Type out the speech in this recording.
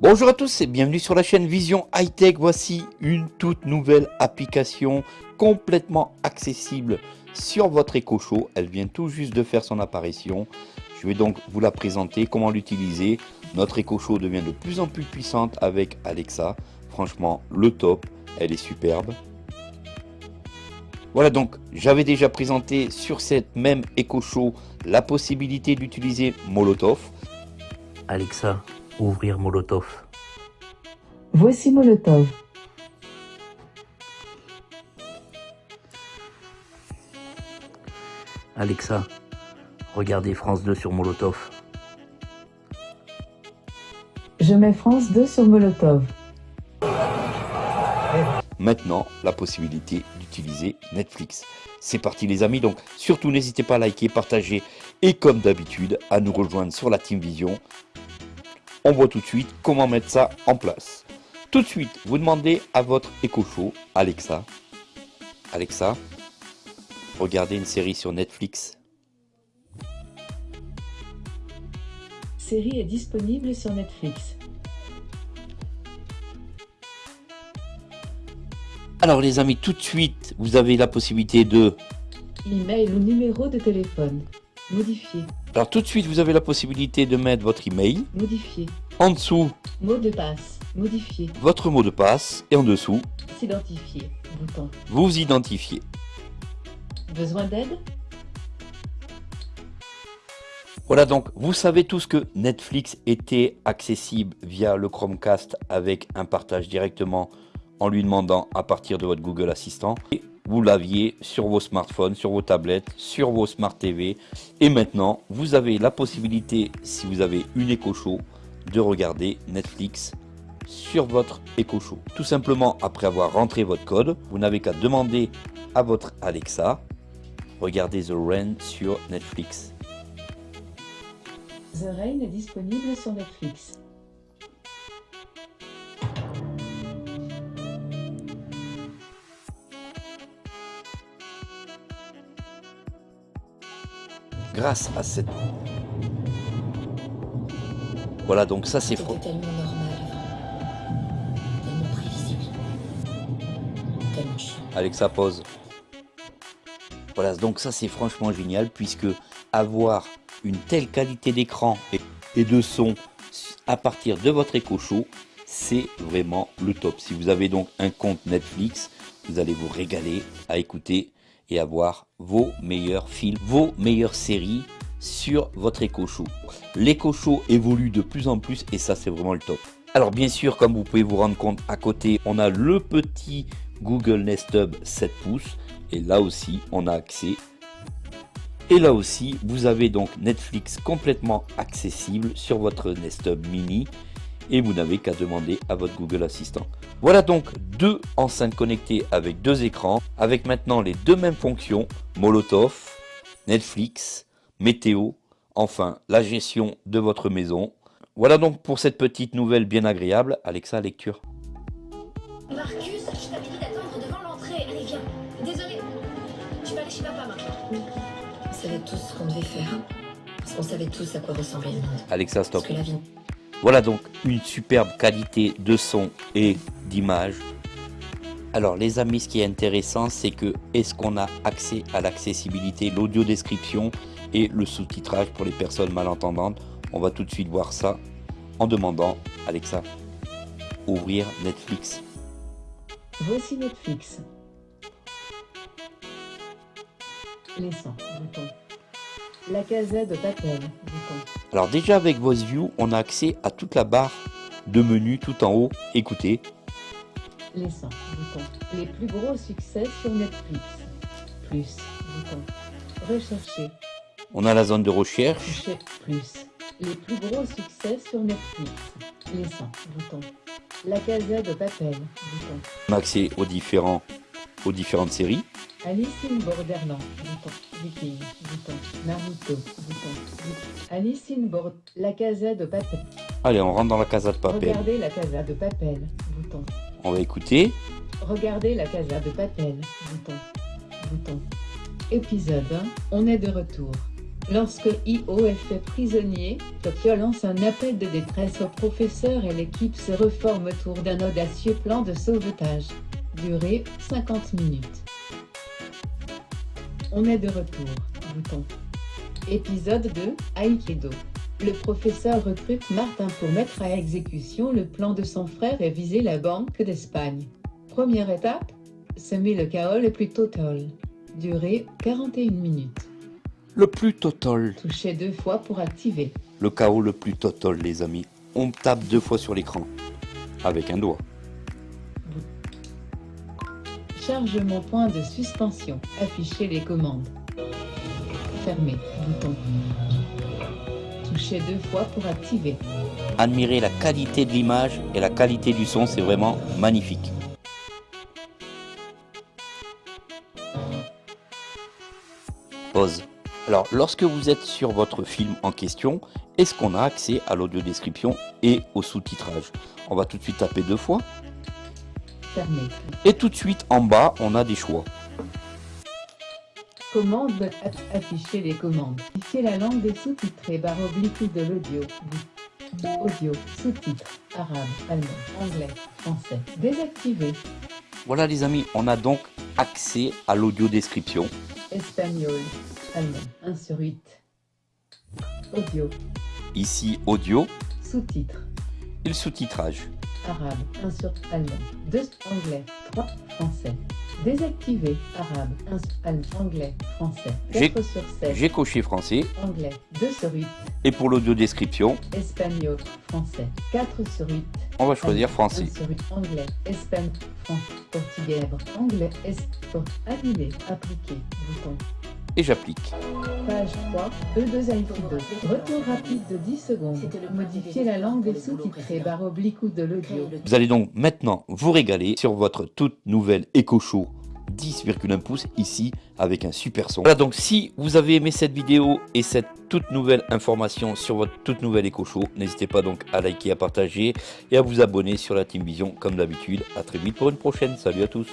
Bonjour à tous et bienvenue sur la chaîne Vision High Tech. Voici une toute nouvelle application complètement accessible sur votre Echo Show. Elle vient tout juste de faire son apparition. Je vais donc vous la présenter, comment l'utiliser. Notre Echo Show devient de plus en plus puissante avec Alexa. Franchement, le top, elle est superbe. Voilà donc, j'avais déjà présenté sur cette même Echo Show la possibilité d'utiliser Molotov. Alexa, ouvrir Molotov. Voici Molotov. Alexa, regardez France 2 sur Molotov. Je mets France 2 sur Molotov. Maintenant, la possibilité d'utiliser Netflix. C'est parti les amis, donc surtout n'hésitez pas à liker, partager et comme d'habitude à nous rejoindre sur la Team Vision. On voit tout de suite comment mettre ça en place. Tout de suite, vous demandez à votre Echo Show, Alexa, Alexa, regardez une série sur Netflix. Série est disponible sur Netflix. Alors les amis, tout de suite, vous avez la possibilité de... Email ou numéro de téléphone. Modifier. Alors tout de suite, vous avez la possibilité de mettre votre email. Modifier. En dessous, Mot de passe. Modifier. votre mot de passe. Et en dessous, S'identifier. Bouton. vous identifiez. Besoin d'aide? Voilà donc, vous savez tous que Netflix était accessible via le Chromecast avec un partage directement en lui demandant à partir de votre Google Assistant. Et vous l'aviez sur vos smartphones, sur vos tablettes, sur vos Smart TV. Et maintenant, vous avez la possibilité, si vous avez une Echo Show, de regarder Netflix sur votre Echo Show. Tout simplement, après avoir rentré votre code, vous n'avez qu'à demander à votre Alexa, regardez The Rain sur Netflix. The Rain est disponible sur Netflix. Grâce à cette... Voilà, donc ça c'est faux. Tellement normal, tellement prévisible, tellement chiant. Alexa pause. Voilà, donc ça c'est franchement génial puisque avoir une telle qualité d'écran et, de son à partir de votre Echo Show, c'est vraiment le top. Si vous avez donc un compte Netflix, vous allez vous régaler à écouter et avoir vos meilleurs films, vos meilleures séries sur votre Echo Show. L'Echo Show évolue de plus en plus et ça c'est vraiment le top. Alors bien sûr, comme vous pouvez vous rendre compte, à côté, on a le petit Google Nest Hub 7 pouces et là aussi, on a accès. Et là aussi, vous avez donc Netflix complètement accessible sur votre Nest Hub Mini et vous n'avez qu'à demander à votre Google Assistant. Voilà donc deux enceintes connectées avec deux écrans, avec maintenant les deux mêmes fonctions, Molotov, Netflix, météo, enfin la gestion de votre maison. Voilà donc pour cette petite nouvelle bien agréable. Alexa, lecture. Marcus, je t'avais dit d'attendre devant l'entrée. Allez, viens. Désolé. Je peux aller chez papa maintenant. On savait tous ce qu'on devait faire, parce qu'on savait tous à quoi ressemblait le monde. Alexa, stop. Parce que la vie, Voilà donc une superbe qualité de son et d'image. Alors les amis, ce qui est intéressant, c'est que est-ce qu'on a accès à l'accessibilité, l'audio description et le sous-titrage pour les personnes malentendantes? On va tout de suite voir ça en demandant Alexa, ouvrir Netflix. Voici Netflix. La casette de Papel. Bouton. Alors déjà avec Voice View, on a accès à toute la barre de menu tout en haut. Écoutez, Laissant. Bouton. Les plus gros succès sur Netflix. Plus. Rechercher. on a la zone de recherche. Toucher. Plus. Les plus gros succès sur Netflix. Laissant. Bouton. La casette de Papel. Bouton. On a accès aux, différents, aux différentes séries. Alice in Borderland. Viking. Bouton. Naruto. Alice in Bord... La casette de Papel. Allez, on rentre dans la casa de papel. Regardez la casa de Papel. Bouton. On va écouter. Regardez la casa de Papel. Bouton. Bouton. Épisode 1. On est de retour. Lorsque Io est fait prisonnier, Tokyo lance un appel de détresse au professeur et l'équipe se reforme autour d'un audacieux plan de sauvetage. Durée 50 minutes. On est de retour. Bouton. Épisode 2, Aikido. Le professeur recrute Martin pour mettre à exécution le plan de son frère et viser la Banque d'Espagne. Première étape, semer le chaos le plus total. Durée 41 minutes. Le plus total. Toucher deux fois pour activer. Le chaos le plus total, les amis. On tape deux fois sur l'écran. Avec un doigt. Chargement point de suspension. Afficher les commandes. Fermer. Bouton. Toucher deux fois pour activer. Admirez la qualité de l'image et la qualité du son, c'est vraiment magnifique. Pause. Alors, lorsque vous êtes sur votre film en question, est-ce qu'on a accès à l'audio description et au sous-titrage? On va tout de suite taper deux fois. Et tout de suite en bas, on a des choix. Commande aff- afficher les commandes. Afficher la langue des sous-titrés barre oblique de l'audio. Audio, sous-titres, arabe, allemand, anglais, français. Désactiver. Voilà les amis, on a donc accès à l'audio description. Espagnol, allemand, 1 sur 8. Audio, Ici audio sous-titres, et le sous-titrage. Arabe, 1 sur allemand, 2 anglais, 3 français. Désactiver, arabe, 1 sur allemand, anglais, français. J'ai- 4 sur 7. J'ai coché français Anglais, 2 sur 8. et pour l'audio description, Espagnol, français, 4 sur 8. on va choisir français. 1 sur 8. Anglais, espagnol, français, portugais, anglais, bouton. Et j'applique. Page 3, E2 Aikido. Retour rapide de 10 secondes. C'était le Modifier la langue des sous-titrés barre oblique ou de l'audio. Vous allez donc maintenant vous régaler sur votre toute nouvelle Echo Show 10,1 pouces ici avec un super son. Voilà donc si vous avez aimé cette vidéo et cette toute nouvelle information sur votre toute nouvelle Echo Show, n'hésitez pas donc à liker, à partager et à vous abonner sur la Team Vision comme d'habitude. À très vite pour une prochaine. Salut à tous.